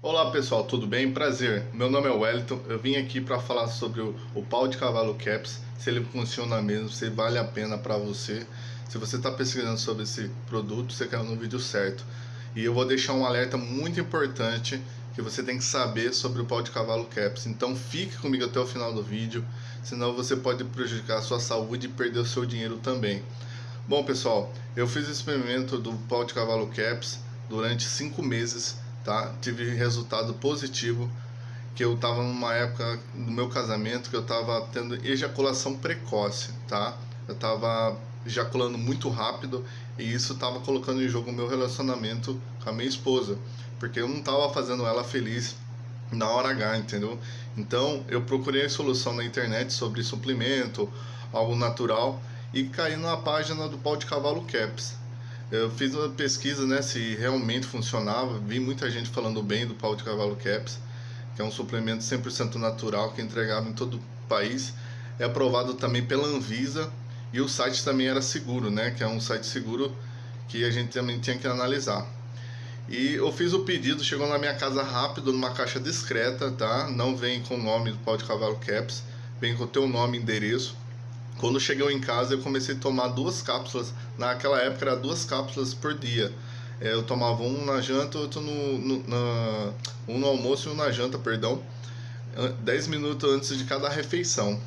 Olá pessoal, tudo bem? Prazer, meu nome é Wellington, eu vim aqui para falar sobre o, o, pau de cavalo caps, se ele funciona mesmo, se vale a pena para você. Se você está pesquisando sobre esse produto, você quer no vídeo certo. E eu vou deixar um alerta muito importante que você tem que saber sobre o pau de cavalo caps. Então fique comigo até o final do vídeo, senão você pode prejudicar a sua saúde e perder o seu dinheiro também. Bom pessoal, eu fiz o experimento do pau de cavalo caps durante 5 meses tá? Tive resultado positivo, que eu tava numa época do meu casamento que eu tava tendo ejaculação precoce, tá? Eu tava ejaculando muito rápido e isso tava colocando em jogo o meu relacionamento com a minha esposa, porque eu não tava fazendo ela feliz na hora H, entendeu? Então eu procurei solução na internet sobre suplemento, algo natural e caí na página do pau de cavalo Caps. Eu fiz uma pesquisa, né, se realmente funcionava. Vi muita gente falando bem do pau de cavalo Caps, que é um suplemento 100% natural que é entregava em todo o país. É aprovado também pela Anvisa e o site também era seguro, né, que é um site seguro que a gente também tinha que analisar. E eu fiz o pedido, chegou na minha casa rápido, numa caixa discreta, tá? Não vem com o nome do pau de cavalo Caps, vem com o teu nome e endereço quando chegou em casa, eu comecei a tomar duas cápsulas. Naquela época, era duas cápsulas por dia. É, eu tomava um na janta, outro no, no, na, um no almoço e um na janta, perdão. 10 minutos antes de cada refeição.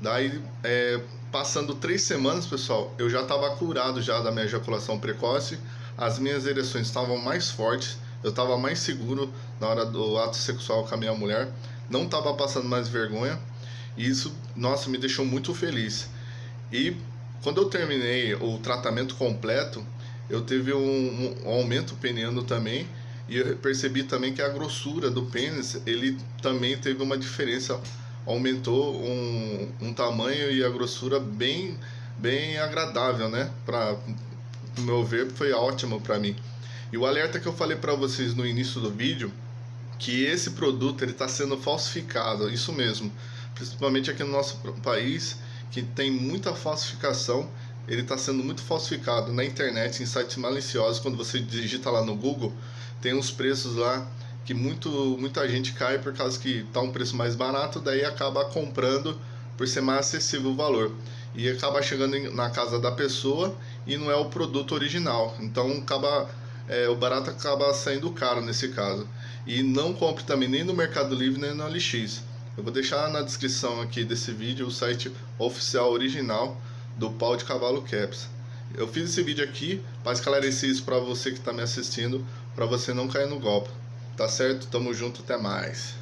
Daí, é, passando três semanas, pessoal, eu já estava curado já da minha ejaculação precoce. As minhas ereções estavam mais fortes. Eu estava mais seguro na hora do ato sexual com a minha mulher. Não estava passando mais vergonha. E isso, nossa, me deixou muito feliz. E quando eu terminei o tratamento completo, eu tive um, um aumento peniano também e eu percebi também que a grossura do pênis, ele também teve uma diferença, aumentou um, um tamanho e a grossura bem, bem agradável, né? Para meu ver, foi ótimo para mim. E o alerta que eu falei para vocês no início do vídeo, que esse produto ele está sendo falsificado, isso mesmo principalmente aqui no nosso país, que tem muita falsificação. Ele está sendo muito falsificado na internet, em sites maliciosos. Quando você digita lá no Google, tem uns preços lá que muito, muita gente cai por causa que está um preço mais barato, daí acaba comprando por ser mais acessível o valor. E acaba chegando na casa da pessoa e não é o produto original. Então acaba, é, o barato acaba saindo caro nesse caso. E não compre também nem no Mercado Livre nem no OLX. Eu vou deixar na descrição aqui desse vídeo o site oficial original do pau de cavalo caps. Eu fiz esse vídeo aqui para esclarecer isso para você que está me assistindo, para você não cair no golpe. Tá certo? Tamo junto, até mais.